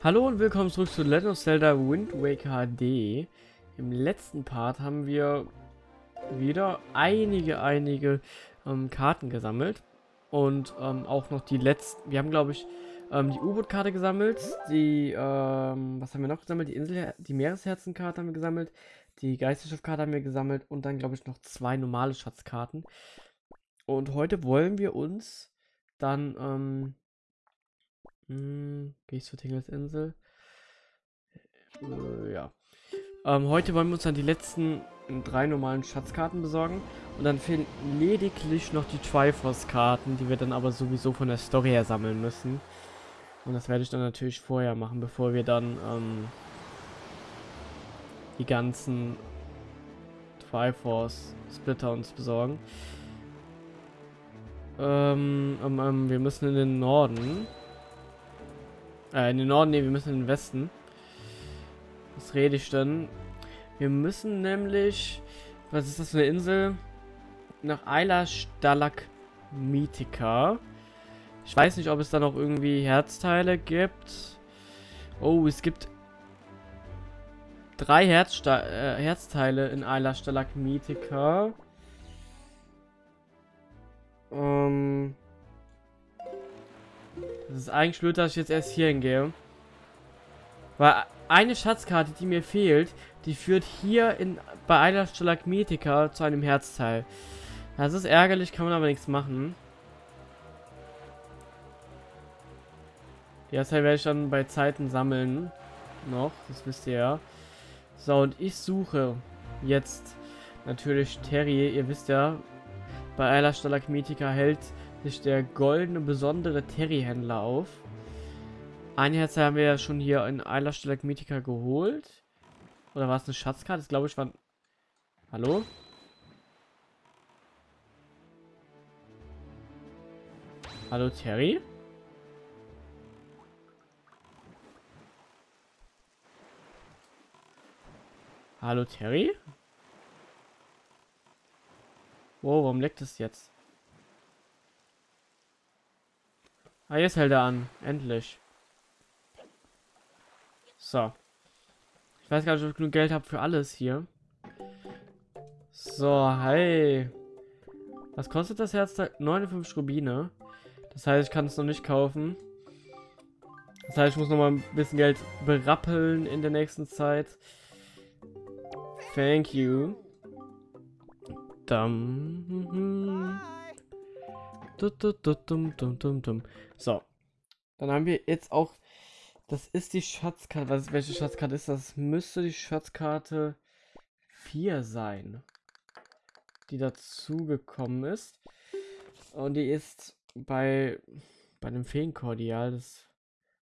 Hallo und willkommen zurück zu Legend of Zelda Wind Waker HD. Im letzten Part haben wir wieder einige, einige ähm, Karten gesammelt. Und ähm, auch noch die letzten, wir haben glaube ich ähm, die U-Boot-Karte gesammelt, die, ähm, was haben wir noch gesammelt? Die Insel, die Meeresherzenkarte haben wir gesammelt, die Geisterschiffkarte haben wir gesammelt und dann glaube ich noch zwei normale Schatzkarten. Und heute wollen wir uns dann, ähm, hm, gehe ich zur Tingelsinsel? Äh, ja. Ähm, heute wollen wir uns dann die letzten drei normalen Schatzkarten besorgen. Und dann fehlen lediglich noch die Triforce-Karten, die wir dann aber sowieso von der Story her sammeln müssen. Und das werde ich dann natürlich vorher machen, bevor wir dann ähm, die ganzen Triforce-Splitter uns besorgen. Ähm, ähm, ähm, wir müssen in den Norden. Äh, in den Norden, ne, wir müssen in den Westen. Was rede ich denn? Wir müssen nämlich... Was ist das für eine Insel? Nach Ayla Stalagmitica. Ich weiß nicht, ob es da noch irgendwie Herzteile gibt. Oh, es gibt drei Herzsta äh, Herzteile in Ayla Stalagmitica. Ähm... Das ist eigentlich blöd, dass ich jetzt erst hier hingehe. Weil eine Schatzkarte, die mir fehlt, die führt hier in, bei einer Stalagmitica zu einem Herzteil. Das ist ärgerlich, kann man aber nichts machen. Die Herzteil werde ich dann bei Zeiten sammeln. Noch, das wisst ihr ja. So, und ich suche jetzt natürlich Terry. Ihr wisst ja, bei einer Stalagmitica hält sich der goldene besondere Terry-Händler auf. Ein Herz haben wir ja schon hier in Eiler Stalagmitica geholt. Oder war es eine Schatzkarte? Das glaube ich war... Hallo? Hallo Terry? Hallo Terry? Wow, warum leckt es jetzt? Ah, jetzt hält er an. Endlich. So. Ich weiß gar nicht, ob ich genug Geld habe für alles hier. So, hey. Was kostet das Herz? 59 Rubine. Das heißt, ich kann es noch nicht kaufen. Das heißt, ich muss noch mal ein bisschen Geld berappeln in der nächsten Zeit. Thank you. Dum. So. Dann haben wir jetzt auch. Das ist die Schatzkarte. Was, welche Schatzkarte ist das? Müsste die Schatzkarte 4 sein. Die dazugekommen ist. Und die ist bei, bei einem Feenkordial. Das,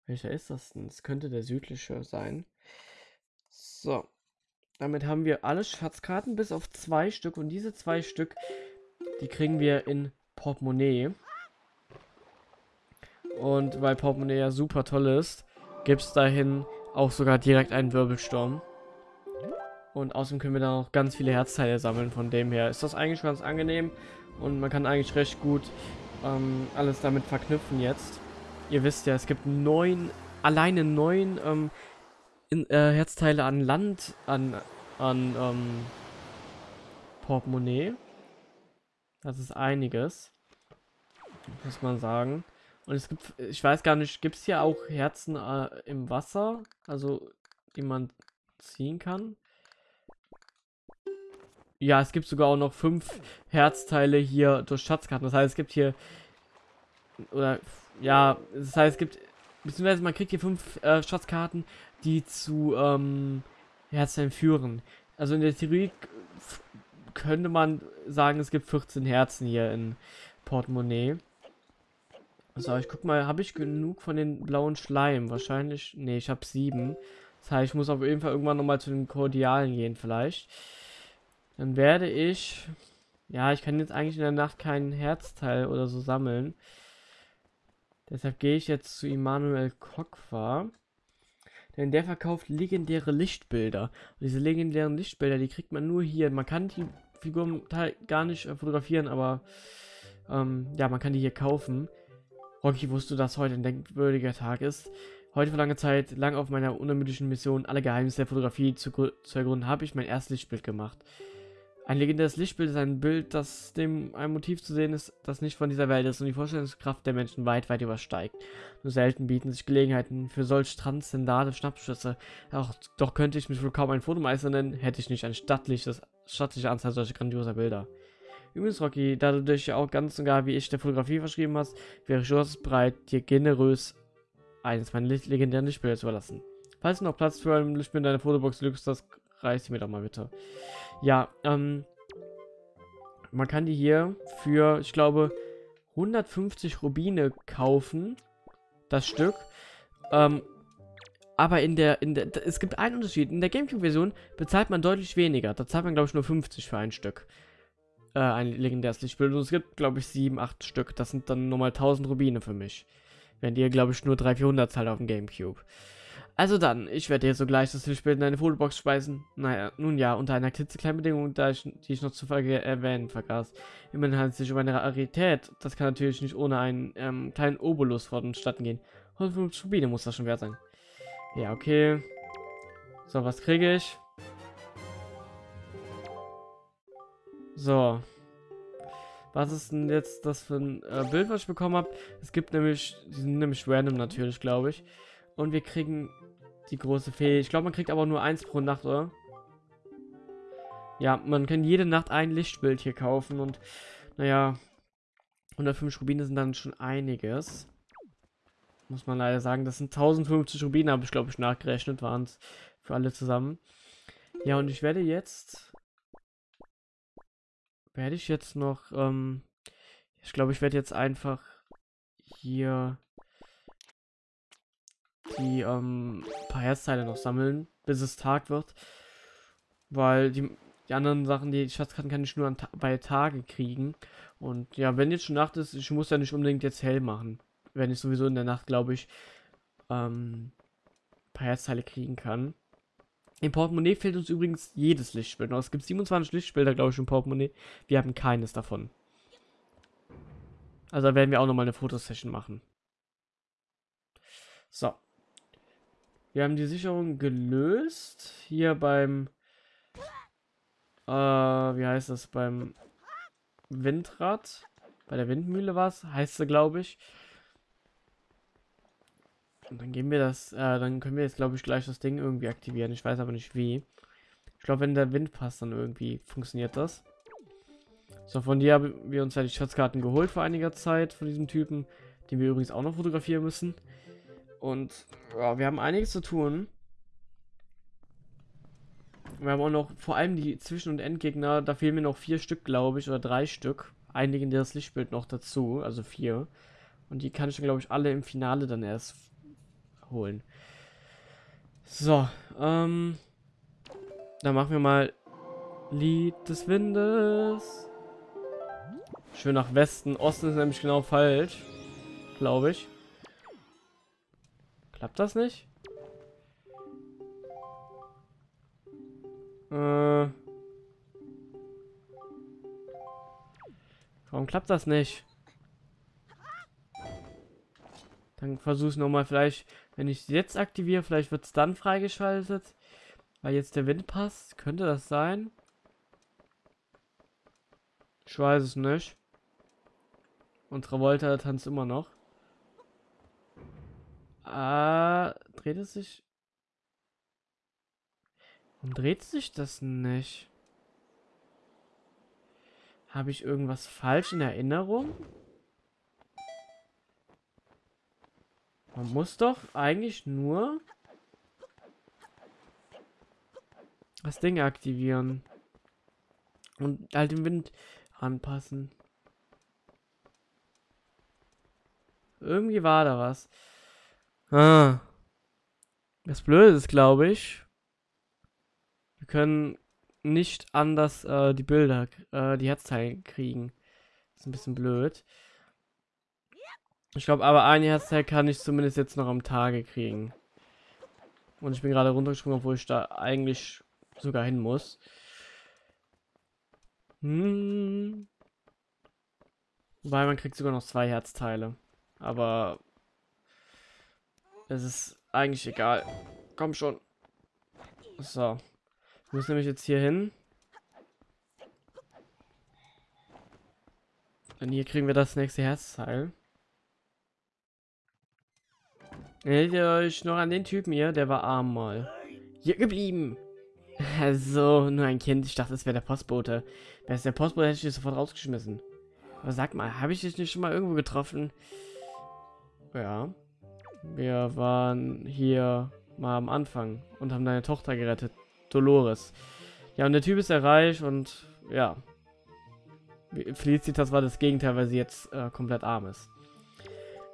welcher ist das denn? Das könnte der südliche sein. So. Damit haben wir alle Schatzkarten bis auf zwei Stück. Und diese zwei Stück, die kriegen wir in Portemonnaie. Und weil Portemonnaie ja super toll ist, gibt es dahin auch sogar direkt einen Wirbelsturm. Und außerdem können wir dann auch ganz viele Herzteile sammeln. Von dem her ist das eigentlich ganz angenehm. Und man kann eigentlich recht gut ähm, alles damit verknüpfen jetzt. Ihr wisst ja, es gibt neun, alleine neun ähm, in, äh, Herzteile an Land, an, an ähm, Portemonnaie. Das ist einiges. Muss man sagen. Und es gibt, ich weiß gar nicht, gibt es hier auch Herzen äh, im Wasser? Also, die man ziehen kann? Ja, es gibt sogar auch noch fünf Herzteile hier durch Schatzkarten. Das heißt, es gibt hier, oder, ja, das heißt, es gibt, beziehungsweise man kriegt hier fünf äh, Schatzkarten, die zu ähm, Herzteilen führen. Also in der Theorie könnte man sagen, es gibt 14 Herzen hier in Portemonnaie. So, ich guck mal, habe ich genug von den blauen Schleim? Wahrscheinlich, nee, ich habe sieben. Das heißt, ich muss auf jeden Fall irgendwann nochmal zu den Kordialen gehen vielleicht. Dann werde ich, ja, ich kann jetzt eigentlich in der Nacht keinen Herzteil oder so sammeln. Deshalb gehe ich jetzt zu Immanuel Kokwa. Denn der verkauft legendäre Lichtbilder. Und diese legendären Lichtbilder, die kriegt man nur hier. Man kann die Figuren gar nicht äh, fotografieren, aber ähm, ja, man kann die hier kaufen. Rocky, wusstest du, dass heute ein denkwürdiger Tag ist? Heute vor langer Zeit, lang auf meiner unermüdlichen Mission, alle Geheimnisse der Fotografie zu, zu ergründen, habe ich mein erstes Lichtbild gemacht. Ein legendäres Lichtbild ist ein Bild, das dem ein Motiv zu sehen ist, das nicht von dieser Welt ist und die Vorstellungskraft der Menschen weit, weit übersteigt. Nur selten bieten sich Gelegenheiten für solch transzendale Schnappschüsse. Doch könnte ich mich wohl kaum ein Fotomeister nennen, hätte ich nicht ein stattliches, stattliche Anzahl solcher grandioser Bilder. Übrigens, Rocky, da du dich auch ganz und gar wie ich der Fotografie verschrieben hast, wäre ich durchaus bereit, dir generös eines meiner legendären Lichtbilder zu überlassen. Falls du noch Platz für ein Lichtbild in deiner Fotobox lügst, das reicht mir doch mal bitte. Ja, ähm, man kann die hier für, ich glaube, 150 Rubine kaufen, das Stück. Ähm, aber in der, in der, es gibt einen Unterschied. In der Gamecube-Version bezahlt man deutlich weniger. Da zahlt man, glaube ich, nur 50 für ein Stück. Äh, ein legendäres Lichtbild. Und es gibt, glaube ich, 7, 8 Stück. Das sind dann nochmal 1000 Rubine für mich. Während ihr, glaube ich, nur 300, 400 zahlt auf dem Gamecube. Also dann, ich werde jetzt sogleich das Lichtbild in eine Fotobox speisen. Naja, nun ja, unter einer klitzekleinen Bedingung, da ich, die ich noch zu erwähnen vergaß. Immerhin handelt es sich um eine Rarität. Das kann natürlich nicht ohne einen ähm, kleinen Obolus vonstatten gehen. 150 Rubine muss das schon wert sein. Ja, okay. So, was kriege ich? So. Was ist denn jetzt das für ein äh, Bild, was ich bekommen habe? Es gibt nämlich, die sind nämlich random natürlich, glaube ich. Und wir kriegen die große Fee. Ich glaube, man kriegt aber nur eins pro Nacht, oder? Ja, man kann jede Nacht ein Lichtbild hier kaufen und naja, 105 Rubine sind dann schon einiges. Muss man leider sagen, das sind 1050 Rubine, habe ich glaube ich nachgerechnet, waren es für alle zusammen. Ja, und ich werde jetzt, werde ich jetzt noch, ähm, ich glaube, ich werde jetzt einfach hier die ähm, paar Herzteile noch sammeln, bis es Tag wird. Weil die, die anderen Sachen, die Schatzkarten kann ich nur Ta bei Tage kriegen. Und ja, wenn jetzt schon Nacht ist, ich muss ja nicht unbedingt jetzt hell machen. Wenn ich sowieso in der Nacht, glaube ich, ähm, paar Herzteile kriegen kann. Im Portemonnaie fehlt uns übrigens jedes Lichtbild. Es gibt 27 Lichtbilder, glaube ich, im Portemonnaie. Wir haben keines davon. Also werden wir auch nochmal eine Fotosession machen. So. Wir haben die Sicherung gelöst. Hier beim... Äh, wie heißt das? Beim Windrad. Bei der Windmühle war es, heißt sie, glaube ich. Und dann gehen wir das, äh, dann können wir jetzt, glaube ich, gleich das Ding irgendwie aktivieren. Ich weiß aber nicht wie. Ich glaube, wenn der Wind passt, dann irgendwie funktioniert das. So, von dir haben wir uns ja die Schatzkarten geholt vor einiger Zeit, von diesem Typen, den wir übrigens auch noch fotografieren müssen. Und ja, wir haben einiges zu tun. Wir haben auch noch vor allem die Zwischen- und Endgegner. Da fehlen mir noch vier Stück, glaube ich, oder drei Stück. Einigen das Lichtbild noch dazu, also vier. Und die kann ich dann, glaube ich, alle im Finale dann erst holen. So, ähm. Dann machen wir mal Lied des Windes. Schön nach Westen. Osten ist nämlich genau falsch. Glaube ich. Klappt das nicht? Äh. Warum klappt das nicht? Dann versuche ich nochmal vielleicht, wenn ich jetzt aktiviere, vielleicht wird es dann freigeschaltet. Weil jetzt der Wind passt. Könnte das sein? Ich weiß es nicht. Und Travolta tanzt immer noch. Ah, dreht es sich? Warum dreht sich das nicht? Habe ich irgendwas falsch in Erinnerung? Man muss doch eigentlich nur das Ding aktivieren. Und halt den Wind anpassen. Irgendwie war da was. Ah. Das Blöde ist, glaube ich, wir können nicht anders äh, die Bilder, äh, die Herzteile kriegen. Das ist ein bisschen blöd. Ich glaube, aber ein Herzteil kann ich zumindest jetzt noch am Tage kriegen. Und ich bin gerade runtergesprungen, obwohl ich da eigentlich sogar hin muss. Hm. Weil man kriegt sogar noch zwei Herzteile. Aber es ist eigentlich egal. Komm schon. So. Ich muss nämlich jetzt hier hin. Und hier kriegen wir das nächste Herzteil. Erinnert ihr euch noch an den Typen hier? Der war arm mal. Hier geblieben. Also, nur ein Kind. Ich dachte, es wäre der Postbote. Wer ist der Postbote, hätte ich dich sofort rausgeschmissen. Aber sag mal, habe ich dich nicht schon mal irgendwo getroffen? Ja. Wir waren hier mal am Anfang und haben deine Tochter gerettet. Dolores. Ja, und der Typ ist ja reich und ja. Felicitas war das Gegenteil, weil sie jetzt äh, komplett arm ist.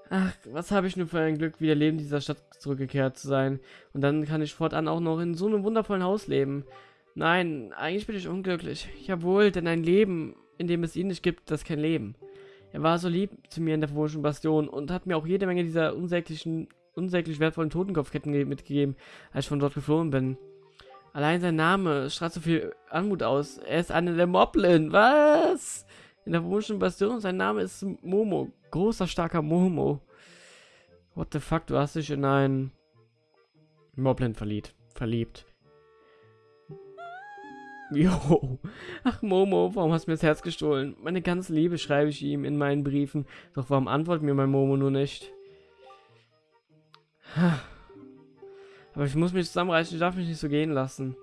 Ach, was habe ich nur für ein Glück, wieder Leben dieser Stadt zurückgekehrt zu sein. Und dann kann ich fortan auch noch in so einem wundervollen Haus leben. Nein, eigentlich bin ich unglücklich. Jawohl, denn ein Leben, in dem es ihn nicht gibt, das ist kein Leben. Er war so lieb zu mir in der verwunschenen Bastion und hat mir auch jede Menge dieser unsäglichen, unsäglich wertvollen Totenkopfketten mitgegeben, als ich von dort geflohen bin. Allein sein Name strahlt so viel Anmut aus. Er ist eine der Moblin. Was? In der verwunschenen Bastion, sein Name ist Momo. Großer, starker Momo. What the fuck, du hast dich in einen Moblin verliebt. Verliebt. Jo. Ach, Momo, warum hast du mir das Herz gestohlen? Meine ganze Liebe schreibe ich ihm in meinen Briefen. Doch warum antwortet mir mein Momo nur nicht? Aber ich muss mich zusammenreißen, ich darf mich nicht so gehen lassen.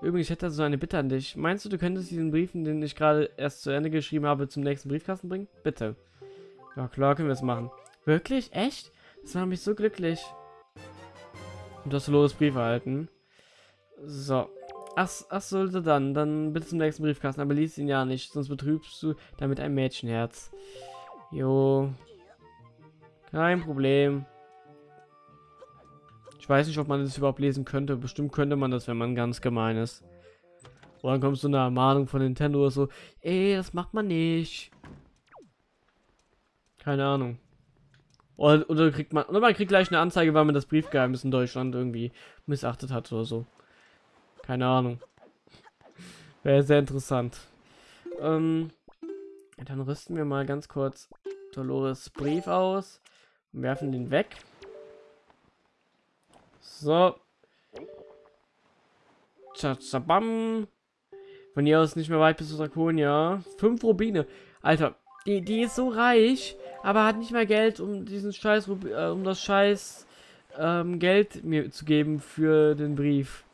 Übrigens, ich hätte so eine Bitte an dich. Meinst du, du könntest diesen Briefen, den ich gerade erst zu Ende geschrieben habe, zum nächsten Briefkasten bringen? Bitte. Ja, klar, können wir es machen. Wirklich? Echt? Das macht mich so glücklich. Und du hast Loris Brief erhalten. So. Ach, ach sollte dann. Dann bitte zum nächsten Briefkasten. Aber lies ihn ja nicht, sonst betrübst du damit ein Mädchenherz. Jo. Kein Problem. Ich weiß nicht, ob man das überhaupt lesen könnte. Bestimmt könnte man das, wenn man ganz gemein ist. Oder dann kommt so eine Ermahnung von Nintendo oder so. Ey, das macht man nicht. Keine Ahnung. Oder, oder kriegt man, oder man kriegt gleich eine Anzeige, weil man das Briefgeheimnis in Deutschland irgendwie missachtet hat oder so. Keine Ahnung. Wäre sehr interessant. Ähm, dann rüsten wir mal ganz kurz Dolores Brief aus und werfen den weg. So. Tschabam. Von hier aus nicht mehr weit bis zu Draconia. Fünf Rubine. Alter, die, die ist so reich, aber hat nicht mehr Geld, um diesen Scheiß, äh, um das Scheiß ähm, Geld mir zu geben für den Brief.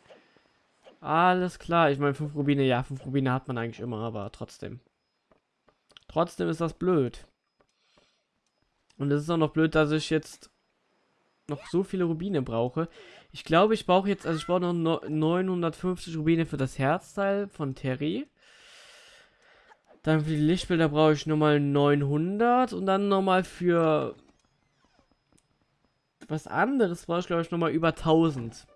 Alles klar. Ich meine, 5 Rubine, ja, 5 Rubine hat man eigentlich immer, aber trotzdem. Trotzdem ist das blöd. Und es ist auch noch blöd, dass ich jetzt noch so viele Rubine brauche. Ich glaube, ich brauche jetzt, also ich brauche noch 950 Rubine für das Herzteil von Terry. Dann für die Lichtbilder brauche ich nochmal 900 und dann nochmal für was anderes brauche ich glaube ich nochmal über 1000.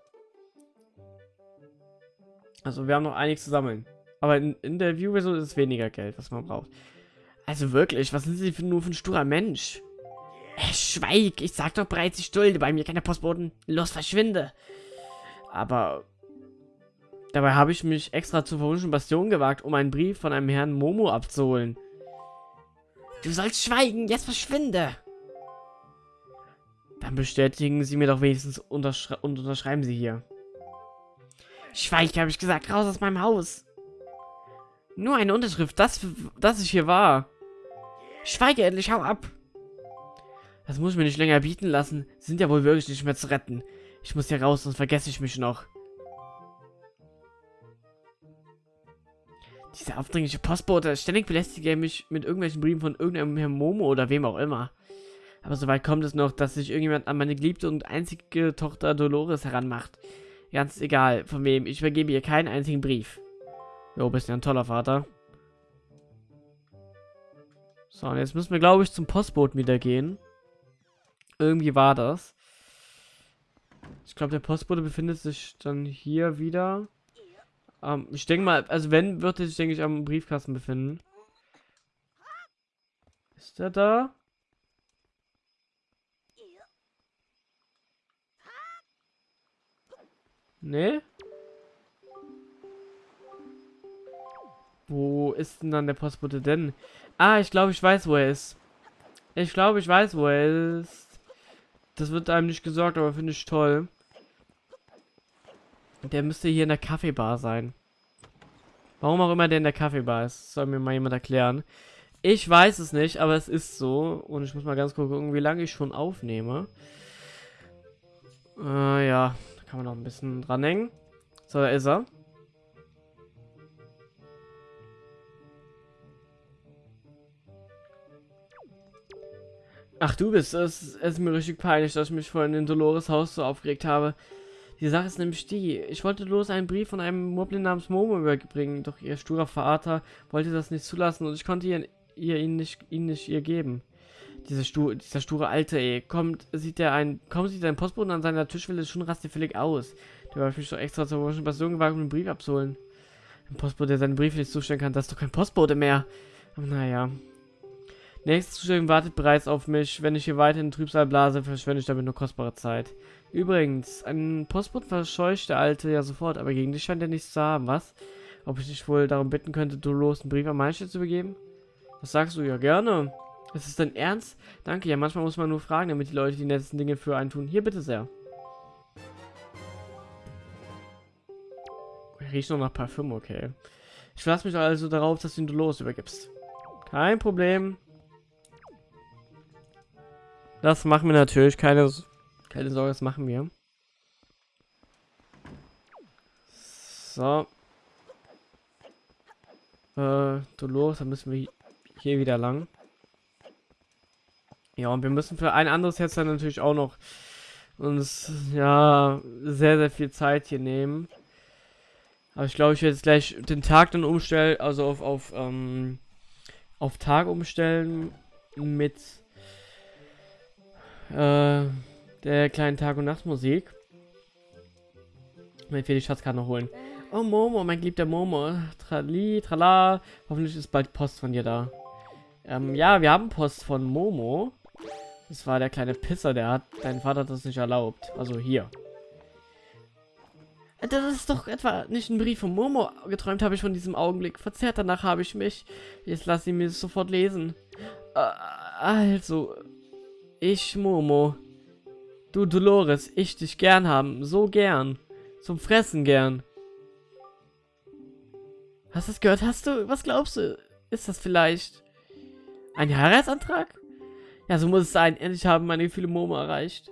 Also wir haben noch einiges zu sammeln. Aber in, in der View-Version ist es weniger Geld, was man braucht. Also wirklich, was sind Sie für, nur für ein sturer Mensch? Äh, schweig, ich sag doch bereits, ich stulde bei mir keine Postboten. Los, verschwinde. Aber dabei habe ich mich extra zur verwunschenen Bastion gewagt, um einen Brief von einem Herrn Momo abzuholen. Du sollst schweigen, jetzt verschwinde. Dann bestätigen Sie mir doch wenigstens unterschre und unterschreiben Sie hier. Schweig, habe ich gesagt. Raus aus meinem Haus. Nur eine Unterschrift, das, das ich hier war. Schweige endlich, hau ab. Das muss ich mir nicht länger bieten lassen. Sie sind ja wohl wirklich nicht mehr zu retten. Ich muss hier raus, sonst vergesse ich mich noch. Dieser aufdringliche Postbote, ständig belästigt er mich mit irgendwelchen Briefen von irgendeinem Herrn Momo oder wem auch immer. Aber soweit kommt es noch, dass sich irgendjemand an meine geliebte und einzige Tochter Dolores heranmacht. Ganz egal, von wem. Ich vergebe ihr keinen einzigen Brief. Jo, bist ja ein toller Vater. So, und jetzt müssen wir, glaube ich, zum Postboten wieder gehen. Irgendwie war das. Ich glaube, der Postbote befindet sich dann hier wieder. Ähm, ich denke mal, also wenn, wird er sich, denke ich, am Briefkasten befinden. Ist er da? Ne? Wo ist denn dann der Postbote denn? Ah, ich glaube, ich weiß, wo er ist. Ich glaube, ich weiß, wo er ist. Das wird einem nicht gesagt, aber finde ich toll. Der müsste hier in der Kaffeebar sein. Warum auch immer der in der Kaffeebar ist, soll mir mal jemand erklären. Ich weiß es nicht, aber es ist so. Und ich muss mal ganz kurz gucken, wie lange ich schon aufnehme. Äh, ja, da kann man noch ein bisschen dranhängen. So, da ist er. Ach, du bist es. Es ist mir richtig peinlich, dass ich mich vorhin in Dolores Haus so aufgeregt habe. Die Sache ist nämlich die, ich wollte los einen Brief von einem Moblin namens Momo überbringen, doch ihr sturer Vater wollte das nicht zulassen und ich konnte ihr, ihr ihn, nicht, ihn nicht ihr geben. Diese Stu dieser sture Alte, ey, kommt, sieht er ein, kaum sieht ein Postboten an seiner Tischwelle schon rastefällig aus. Der war mich doch extra zur Washington Bastion gewagt, um den Brief abzuholen. Ein Postbote, der seinen Brief nicht zustellen kann, das ist doch kein Postbote mehr. Aber naja, Nächste Zustellung wartet bereits auf mich. Wenn ich hier weiter in Trübsal blase, verschwende ich damit nur kostbare Zeit. Übrigens, ein Postboten verscheucht der Alte ja sofort, aber gegen dich scheint er nichts zu haben, was? Ob ich dich wohl darum bitten könnte, du los einen Brief an Meister zu begeben? Was sagst du? Ja, gerne. Ist es dein Ernst? Danke, ja, manchmal muss man nur fragen, damit die Leute die nettesten Dinge für einen tun. Hier, bitte sehr. Riecht noch nach Parfüm, okay. Ich verlasse mich also darauf, dass du ihn du los übergibst. Kein Problem. Das machen wir natürlich. Keine, keine Sorge, das machen wir. So. Äh, du los, dann müssen wir hier wieder lang. Ja, und wir müssen für ein anderes Herz dann natürlich auch noch uns, ja, sehr, sehr viel Zeit hier nehmen. Aber ich glaube, ich werde jetzt gleich den Tag dann umstellen, also auf, auf, ähm, auf Tag umstellen mit äh, der kleinen Tag- und Nachtmusik. Wenn wir die Schatzkarte noch holen. Oh, Momo, mein geliebter Momo. Trali, trala. Hoffentlich ist bald Post von dir da. Ähm, ja, wir haben Post von Momo. Das war der kleine Pisser, der hat... Dein Vater hat das nicht erlaubt. Also hier. Das ist doch etwa nicht ein Brief von Momo. Geträumt habe ich von diesem Augenblick. Verzerrt danach habe ich mich. Jetzt lass sie mir sofort lesen. Äh, also, ich, Momo. Du, Dolores, ich dich gern haben. So gern. Zum Fressen gern. Hast du es gehört? Hast du? Was glaubst du? Ist das vielleicht ein Heiratsantrag? Ja, so muss es sein. Endlich haben meine Gefühle Momo erreicht.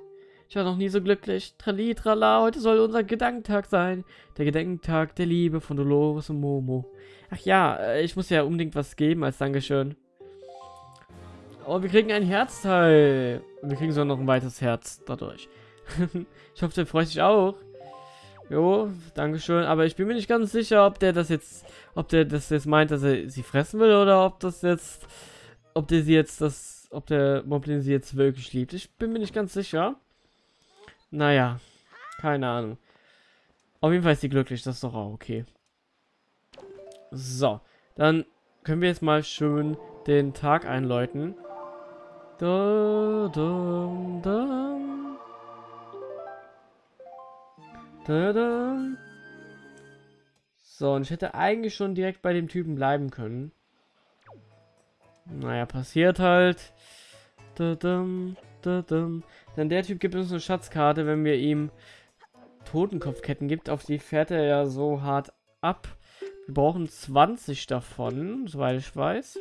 Ich war noch nie so glücklich. Trali, trala, heute soll unser Gedankentag sein. Der Gedenkentag der Liebe von Dolores und Momo. Ach ja, äh, ich muss ja unbedingt was geben als Dankeschön. Oh, wir kriegen ein Herzteil. Und wir kriegen sogar noch ein weiteres Herz dadurch. ich hoffe, der freut sich auch. Jo, Dankeschön. Aber ich bin mir nicht ganz sicher, ob der das jetzt, ob der das jetzt meint, dass er sie fressen will oder ob das jetzt, ob der sie jetzt das, ob der Moblin sie jetzt wirklich liebt. Ich bin mir nicht ganz sicher. Naja, keine Ahnung. Auf jeden Fall ist sie glücklich, das ist doch auch okay. So, dann können wir jetzt mal schön den Tag einläuten. Da, da, da. Da, da. So, und ich hätte eigentlich schon direkt bei dem Typen bleiben können. Naja, passiert halt. Da, da, da, da. Denn der Typ gibt uns eine Schatzkarte, wenn wir ihm Totenkopfketten gibt. Auf die fährt er ja so hart ab. Wir brauchen 20 davon, soweit ich weiß.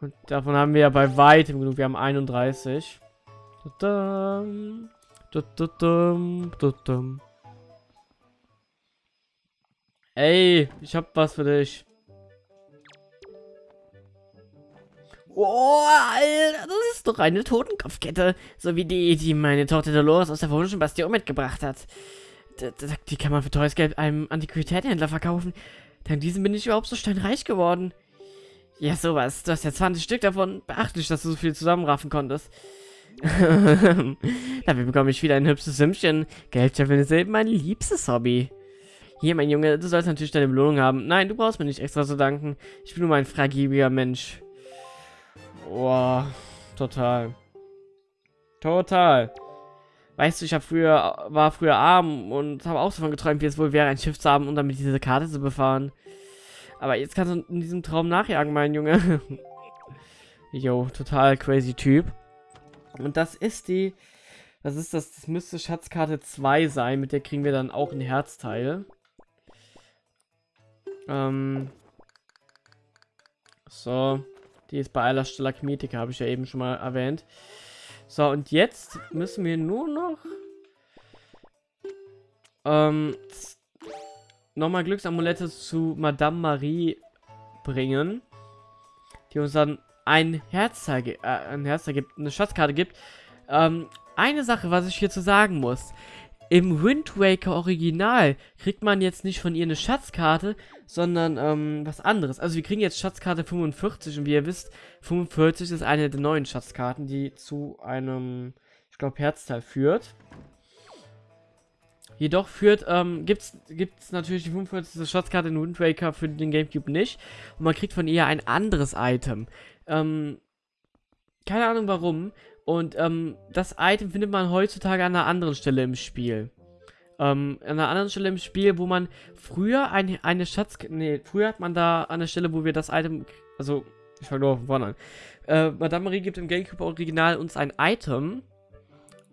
Und davon haben wir ja bei weitem genug. Wir haben 31. Ey, ich hab was für dich. Oh, Alter, das ist doch eine Totenkopfkette. So wie die, die meine Tochter Dolores aus der verwunschenen Bastion mitgebracht hat. Die kann man für teures Geld einem Antiquitätenhändler verkaufen. Dank diesem bin ich überhaupt so steinreich geworden. Ja, sowas. Du hast ja 20 Stück davon. Beachtlich, dass du so viel zusammenraffen konntest. Dafür bekomme ich wieder ein hübsches Sümmchen. Geldscheffeln ist eben mein liebstes Hobby. Hier, mein Junge, du sollst natürlich deine Belohnung haben. Nein, du brauchst mir nicht extra zu danken. Ich bin nur mein freigebiger Mensch. Boah, total. Total. Weißt du, ich früher, war früher arm und habe auch davon geträumt, wie es wohl wäre, ein Schiff zu haben und damit diese Karte zu befahren. Aber jetzt kannst du in diesem Traum nachjagen, mein Junge. Jo, total crazy Typ. Und das ist die Das ist das, das müsste Schatzkarte 2 sein, mit der kriegen wir dann auch ein Herzteil. Ähm. So. Die ist bei aller Stalagmitika, habe ich ja eben schon mal erwähnt. So, und jetzt müssen wir nur noch ähm, nochmal Glücksamulette zu Madame Marie bringen, die uns dann ein Herzteil, äh, ein Herzteil gibt, eine Schatzkarte gibt. Ähm, eine Sache, was ich hier zu sagen muss. Im Wind Waker Original kriegt man jetzt nicht von ihr eine Schatzkarte, sondern ähm, was anderes. Also wir kriegen jetzt Schatzkarte 45 und wie ihr wisst, 45 ist eine der neuen Schatzkarten, die zu einem, ich glaube, Herzteil führt. Jedoch führt, ähm, gibt's, gibt's natürlich die 45. Schatzkarte in Wind Waker für den Gamecube nicht. Und man kriegt von ihr ein anderes Item. Ähm, keine Ahnung warum. Und ähm, das Item findet man heutzutage an einer anderen Stelle im Spiel. Ähm, an einer anderen Stelle im Spiel, wo man früher ein, eine Schatz... Nee, früher hat man da an der Stelle, wo wir das Item... Also, ich fange nur von vorne an. Äh, Madame Marie gibt im Gamecube Original uns ein Item.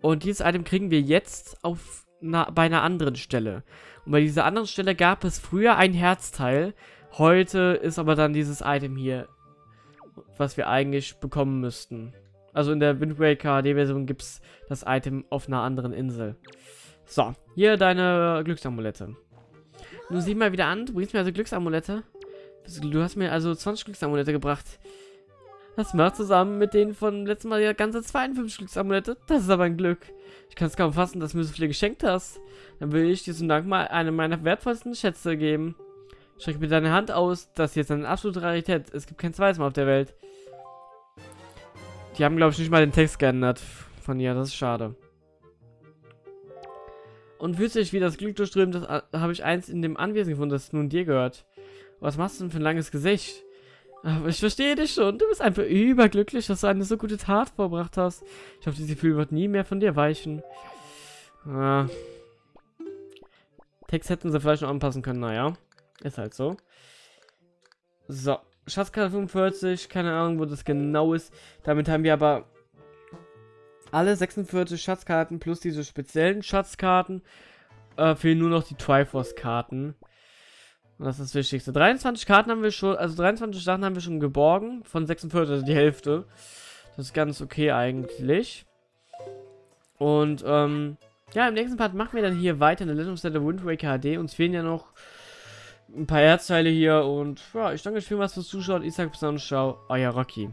Und dieses Item kriegen wir jetzt auf na, bei einer anderen Stelle. Und bei dieser anderen Stelle gab es früher ein Herzteil. Heute ist aber dann dieses Item hier, was wir eigentlich bekommen müssten. Also in der Wind Waker HD-Version gibt es das Item auf einer anderen Insel. So, hier deine Glücksamulette. Du sieh mal wieder an, du bringst mir also Glücksamulette. Du hast mir also 20 Glücksamulette gebracht. Das macht zusammen mit denen von letztem Mal ja ganze 52 Glücksamulette. Das ist aber ein Glück. Ich kann es kaum fassen, dass du mir so viele geschenkt hast. Dann will ich dir zum Dank mal eine meiner wertvollsten Schätze geben. Strecke mir deine Hand aus. Das ist jetzt eine absolute Rarität. Es gibt kein zweites Mal auf der Welt. Die haben, glaube ich, nicht mal den Text geändert von ihr. Das ist schade. Und fühlt sich wie das Glück durchströmt, das habe ich eins in dem Anwesen gefunden, das nun dir gehört. Was machst du denn für ein langes Gesicht? Aber ich verstehe dich schon. Du bist einfach überglücklich, dass du eine so gute Tat vorbracht hast. Ich hoffe, dieses Gefühl wird nie mehr von dir weichen. Ah. Text hätten sie vielleicht noch anpassen können, naja. Ist halt so. So. Schatzkarte 45, keine Ahnung, wo das genau ist. Damit haben wir aber alle 46 Schatzkarten plus diese speziellen Schatzkarten. Äh, fehlen nur noch die Triforce-Karten. Das ist das Wichtigste. 23 Karten haben wir schon, also 23 Sachen haben wir schon geborgen. Von 46, also die Hälfte. Das ist ganz okay eigentlich. Und, ähm, ja, im nächsten Part machen wir dann hier weiter in der Legend of Zelda Wind Waker HD. Uns fehlen ja noch ein paar Herzteile hier und ja, ich danke euch vielmals fürs Zuschauen. Ich sage bis dann, ciao, euer Rocky.